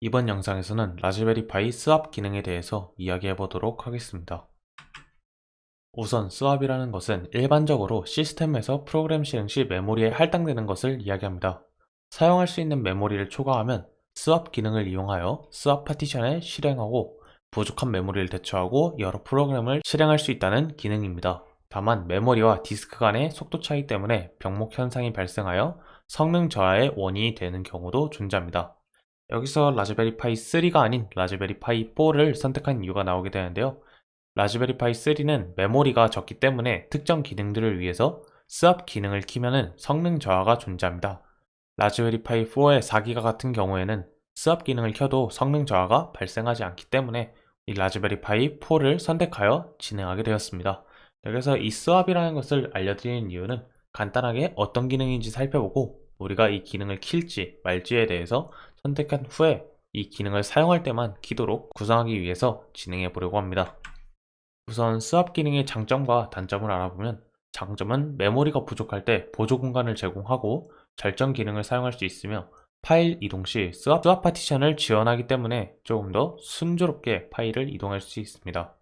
이번 영상에서는 Raspberry Pi swap 기능에 대해서 이야기해 보도록 하겠습니다. 우선 swap이라는 것은 일반적으로 시스템에서 프로그램 실행 시 메모리에 할당되는 것을 이야기합니다. 사용할 수 있는 메모리를 초과하면 swap 기능을 이용하여 swap 파티션에 실행하고 부족한 메모리를 대체하고 여러 프로그램을 실행할 수 있다는 기능입니다. 다만 메모리와 디스크 간의 속도 차이 때문에 병목 현상이 발생하여 성능 저하의 원인이 되는 경우도 존재합니다. 여기서 Raspberry Pi 3가 아닌 Raspberry Pi 4를 선택한 이유가 나오게 되는데요. Raspberry Pi 3는 메모리가 적기 때문에 특정 기능들을 위해서 swap 기능을 키면 성능 저하가 존재합니다. Raspberry Pi 4의 4기가 같은 경우에는 swap 기능을 켜도 성능 저하가 발생하지 않기 때문에 이 Raspberry Pi 4를 선택하여 진행하게 되었습니다. 여기서 이 swap이라는 것을 알려드리는 이유는 간단하게 어떤 기능인지 살펴보고 우리가 이 기능을 킬지 말지에 대해서 선택한 후에 이 기능을 사용할 때만 키도록 구성하기 위해서 진행해 보려고 합니다. 우선 swap 기능의 장점과 단점을 알아보면 장점은 메모리가 부족할 때 보조 공간을 제공하고 절전 기능을 사용할 수 있으며 파일 이동 시 swap, swap 파티션을 지원하기 때문에 조금 더 순조롭게 파일을 이동할 수 있습니다.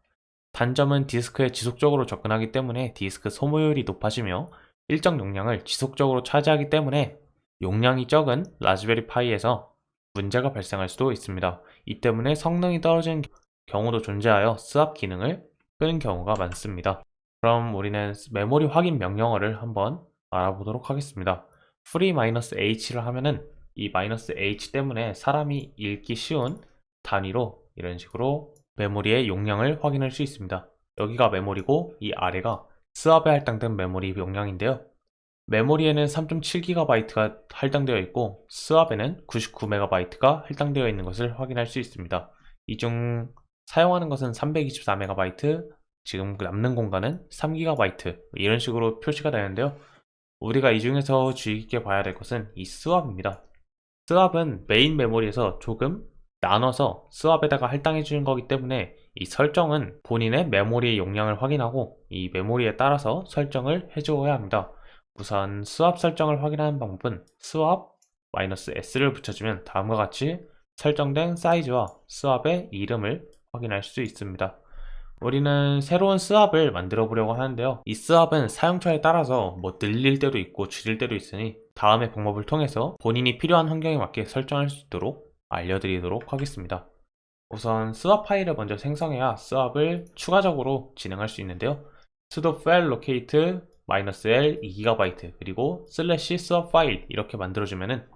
단점은 디스크에 지속적으로 접근하기 때문에 디스크 소모율이 높아지며 일정 용량을 지속적으로 차지하기 때문에 용량이 적은 라즈베리 파이에서 문제가 발생할 수도 있습니다. 이 때문에 성능이 떨어지는 경우도 존재하여 스왑 기능을 끄는 경우가 많습니다. 그럼 우리는 메모리 확인 명령어를 한번 알아보도록 하겠습니다. free-h를 하면은 이 "-h" 때문에 사람이 읽기 쉬운 단위로 이런 식으로 메모리의 용량을 확인할 수 있습니다. 여기가 메모리고 이 아래가 스왑에 할당된 메모리 용량인데요. 메모리에는 3.7GB가 할당되어 있고 스왑에는 99MB가 할당되어 있는 것을 확인할 수 있습니다. 이 중 사용하는 것은 324MB, 지금 남는 공간은 3GB 이런 식으로 표시가 되는데요. 우리가 이 중에서 주의 깊게 봐야 될 것은 이 스왑입니다. swap은 메인 메모리에서 조금 나눠서 swap에다가 할당해 주는 거기 때문에 이 설정은 본인의 메모리 용량을 확인하고 이 메모리에 따라서 설정을 해주어야 합니다. 우선 swap 설정을 확인하는 방법은 swap -s를 붙여주면 다음과 같이 설정된 사이즈와 swap의 이름을 확인할 수 있습니다. 우리는 새로운 swap을 만들어 보려고 하는데요. 이 swap은 사용처에 따라서 뭐 늘릴 때도 있고 줄일 때도 있으니 다음의 방법을 통해서 본인이 필요한 환경에 맞게 설정할 수 있도록 알려드리도록 하겠습니다. 우선 swap 파일을 먼저 생성해야 swap을 추가적으로 진행할 수 있는데요. sudo fallocate -l 2GB 그리고 슬래시 swap 파일 이렇게 만들어주면은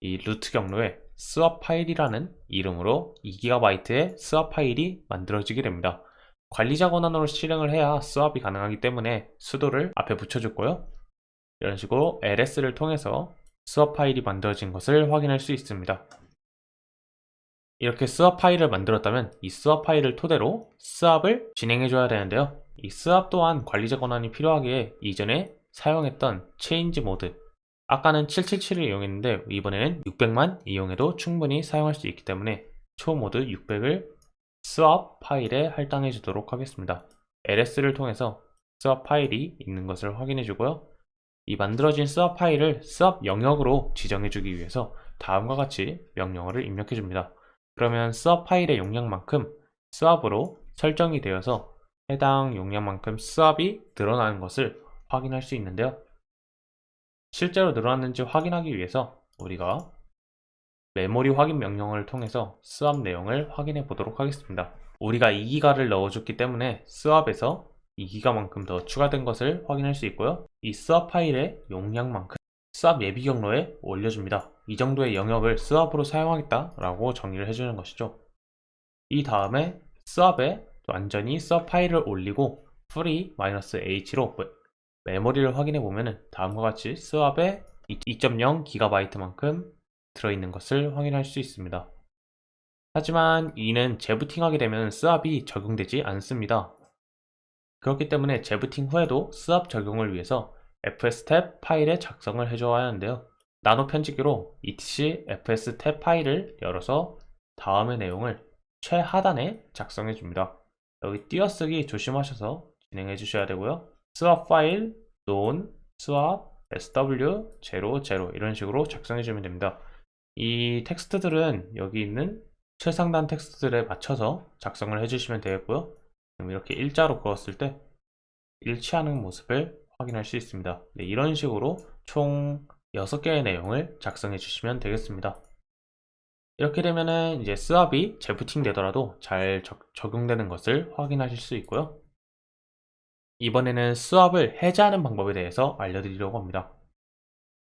이 루트 경로에 swap 파일이라는 이름으로 2GB의 swap 파일이 만들어지게 됩니다. 관리자 권한으로 실행을 해야 swap이 가능하기 때문에 sudo를 앞에 붙여줬고요. 이런 식으로 ls를 통해서 swap 파일이 만들어진 것을 확인할 수 있습니다. 이렇게 swap 파일을 만들었다면 이 swap 파일을 토대로 swap을 진행해 줘야 되는데요. 이 swap 또한 관리자 권한이 필요하기에 이전에 사용했던 change mode 아까는 777을 이용했는데 이번에는 600만 이용해도 충분히 사용할 수 있기 때문에 chmod 600을 swap 파일에 할당해 주도록 하겠습니다. ls를 통해서 swap 파일이 있는 것을 확인해 주고요. 이 만들어진 swap 파일을 swap 영역으로 지정해 주기 위해서 다음과 같이 명령어를 입력해 줍니다. 그러면 swap 파일의 용량만큼 swap으로 설정이 되어서 해당 용량만큼 swap이 늘어나는 것을 확인할 수 있는데요. 실제로 늘어났는지 확인하기 위해서 우리가 메모리 확인 명령어를 통해서 swap 내용을 확인해 보도록 하겠습니다. 우리가 2기가를 넣어줬기 때문에 swap에서 2기가만큼 더 추가된 것을 확인할 수 있고요. 이 swap 파일의 용량만큼 swap 예비 경로에 올려줍니다. 이 정도의 영역을 swap으로 사용하겠다라고 정의를 해주는 것이죠. 이 다음에 스왑에 완전히 서 파일을 올리고 free-h로 메모리를 확인해 보면 다음과 같이 스왑에 2.0GB만큼 들어있는 것을 확인할 수 있습니다. 하지만 이는 재부팅하게 되면 스왑이 적용되지 않습니다. 그렇기 때문에 재부팅 후에도 스왑 적용을 위해서 fstab 파일의 작성을 해줘야 하는데요. 나노 편집기로 etc fstab 파일을 열어서 다음의 내용을 최하단에 작성해 줍니다. 여기 띄어쓰기 조심하셔서 진행해 주셔야 되고요. 스왑 파일 known swap sw00 이런 식으로 작성해 주면 됩니다. 이 텍스트들은 여기 있는 최상단 텍스트들에 맞춰서 작성을 해주시면 되겠고요. 이렇게 일자로 그었을 때 일치하는 모습을 확인할 수 있습니다. 네, 이런 식으로 총 6개의 내용을 작성해 주시면 되겠습니다. 이렇게 되면은 이제 스왑이 재부팅 되더라도 잘 적, 적용되는 것을 확인하실 수 있고요. 이번에는 스왑을 해제하는 방법에 대해서 알려드리려고 합니다.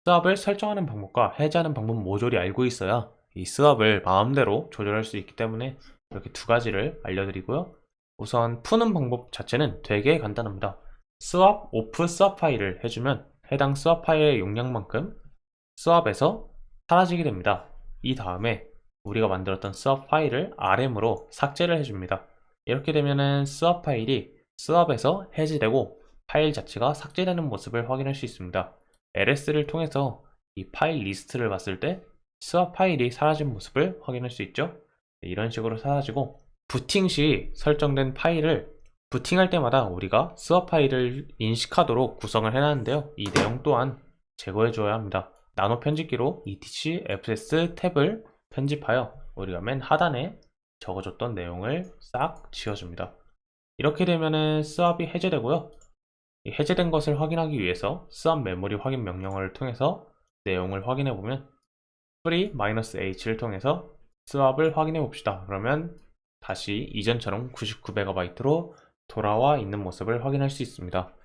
스왑을 설정하는 방법과 해제하는 방법 모조리 알고 있어야 이 스왑을 마음대로 조절할 수 있기 때문에 이렇게 두 가지를 알려드리고요. 우선 푸는 방법 자체는 되게 간단합니다. swap off swap 파일을 해주면 해당 swap 파일의 용량만큼 swap에서 사라지게 됩니다. 이 다음에 우리가 만들었던 swap 파일을 RM으로 삭제를 해줍니다. 이렇게 되면은 swap 파일이 swap에서 해지되고 파일 자체가 삭제되는 모습을 확인할 수 있습니다. LS를 통해서 이 파일 리스트를 봤을 때 swap 파일이 사라진 모습을 확인할 수 있죠. 네, 이런 식으로 사라지고 부팅 시 설정된 파일을 부팅할 때마다 우리가 swap 파일을 인식하도록 구성을 해놨는데요. 이 내용 또한 제거해 줘야 합니다. 나노 편집기로 etc fstab을 편집하여 우리가 맨 하단에 적어줬던 내용을 싹 지워줍니다. 이렇게 되면은 swap이 해제되고요. 이 해제된 것을 확인하기 위해서 swap 메모리 확인 명령어를 통해서 내용을 확인해 보면 free-h를 통해서 스왑을 확인해 봅시다. 그러면 다시 이전처럼 99MB로 돌아와 있는 모습을 확인할 수 있습니다.